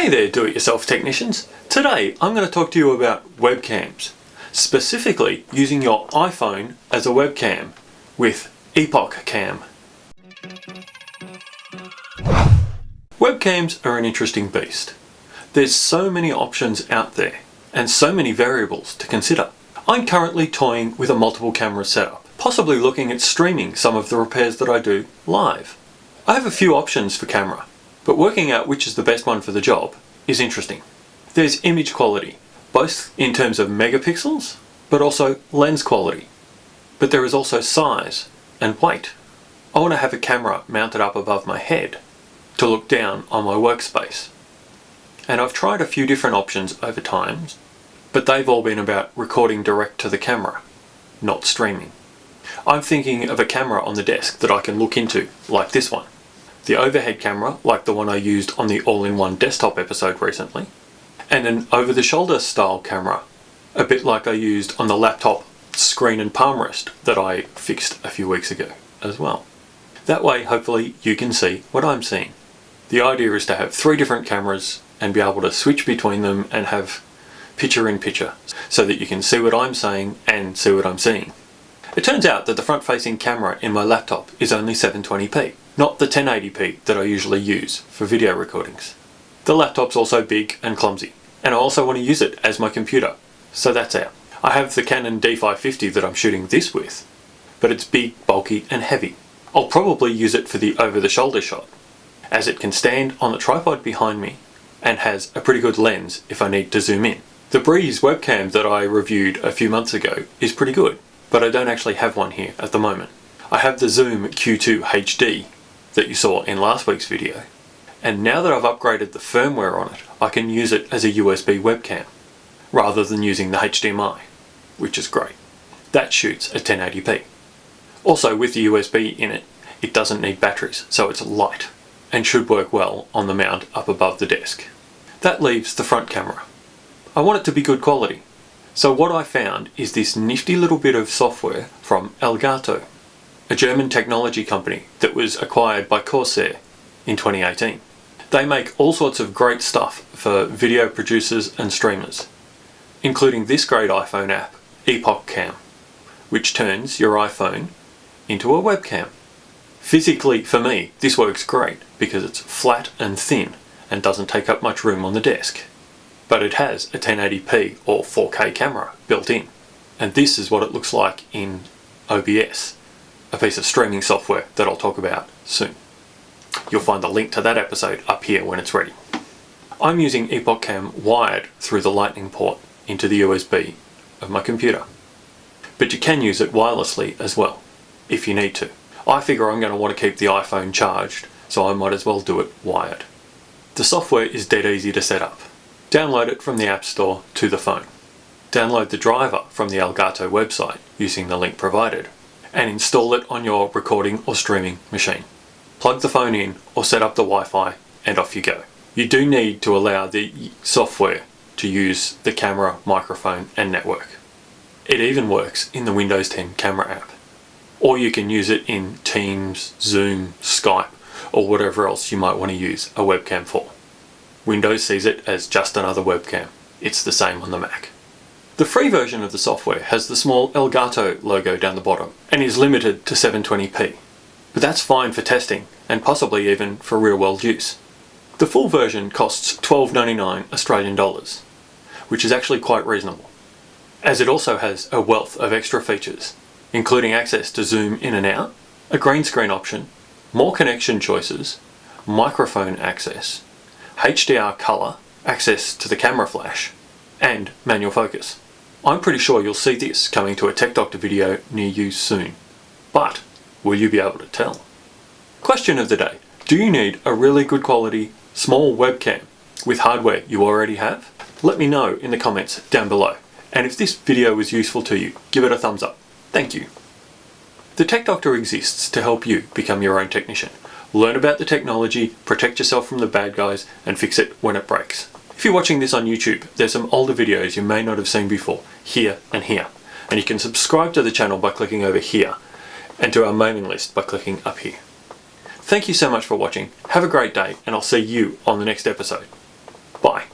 Hey there do-it-yourself technicians. Today I'm going to talk to you about webcams, specifically using your iPhone as a webcam with EpocCam. Webcams are an interesting beast. There's so many options out there and so many variables to consider. I'm currently toying with a multiple camera setup, possibly looking at streaming some of the repairs that I do live. I have a few options for camera, but working out which is the best one for the job is interesting. There's image quality, both in terms of megapixels, but also lens quality. But there is also size and weight. I want to have a camera mounted up above my head to look down on my workspace. And I've tried a few different options over time, but they've all been about recording direct to the camera, not streaming. I'm thinking of a camera on the desk that I can look into, like this one the overhead camera, like the one I used on the all-in-one desktop episode recently, and an over-the-shoulder style camera, a bit like I used on the laptop screen and palm rest that I fixed a few weeks ago as well. That way, hopefully, you can see what I'm seeing. The idea is to have three different cameras and be able to switch between them and have picture in picture so that you can see what I'm saying and see what I'm seeing. It turns out that the front-facing camera in my laptop is only 720p, not the 1080p that I usually use for video recordings. The laptop's also big and clumsy, and I also want to use it as my computer, so that's out. I have the Canon D550 that I'm shooting this with, but it's big, bulky and heavy. I'll probably use it for the over-the-shoulder shot, as it can stand on the tripod behind me and has a pretty good lens if I need to zoom in. The Breeze webcam that I reviewed a few months ago is pretty good, but I don't actually have one here at the moment. I have the Zoom Q2 HD that you saw in last week's video, and now that I've upgraded the firmware on it, I can use it as a USB webcam, rather than using the HDMI, which is great. That shoots at 1080p. Also with the USB in it, it doesn't need batteries, so it's light, and should work well on the mount up above the desk. That leaves the front camera. I want it to be good quality, so what I found is this nifty little bit of software from Elgato, a German technology company that was acquired by Corsair in 2018. They make all sorts of great stuff for video producers and streamers, including this great iPhone app, EpocCam, which turns your iPhone into a webcam. Physically, for me, this works great because it's flat and thin and doesn't take up much room on the desk but it has a 1080p or 4K camera built in. And this is what it looks like in OBS, a piece of streaming software that I'll talk about soon. You'll find the link to that episode up here when it's ready. I'm using EpocCam wired through the lightning port into the USB of my computer. But you can use it wirelessly as well, if you need to. I figure I'm going to want to keep the iPhone charged, so I might as well do it wired. The software is dead easy to set up. Download it from the App Store to the phone. Download the driver from the Elgato website using the link provided and install it on your recording or streaming machine. Plug the phone in or set up the Wi-Fi and off you go. You do need to allow the software to use the camera, microphone and network. It even works in the Windows 10 camera app. Or you can use it in Teams, Zoom, Skype or whatever else you might want to use a webcam for. Windows sees it as just another webcam. It's the same on the Mac. The free version of the software has the small Elgato logo down the bottom and is limited to 720p. But that's fine for testing and possibly even for real world use. The full version costs $12.99 Australian dollars, which is actually quite reasonable, as it also has a wealth of extra features, including access to zoom in and out, a green screen option, more connection choices, microphone access, HDR colour, access to the camera flash, and manual focus. I'm pretty sure you'll see this coming to a Tech Doctor video near you soon. But, will you be able to tell? Question of the day. Do you need a really good quality, small webcam with hardware you already have? Let me know in the comments down below. And if this video was useful to you, give it a thumbs up. Thank you. The Tech Doctor exists to help you become your own technician. Learn about the technology, protect yourself from the bad guys, and fix it when it breaks. If you're watching this on YouTube, there's some older videos you may not have seen before, here and here. And you can subscribe to the channel by clicking over here, and to our mailing list by clicking up here. Thank you so much for watching, have a great day, and I'll see you on the next episode. Bye.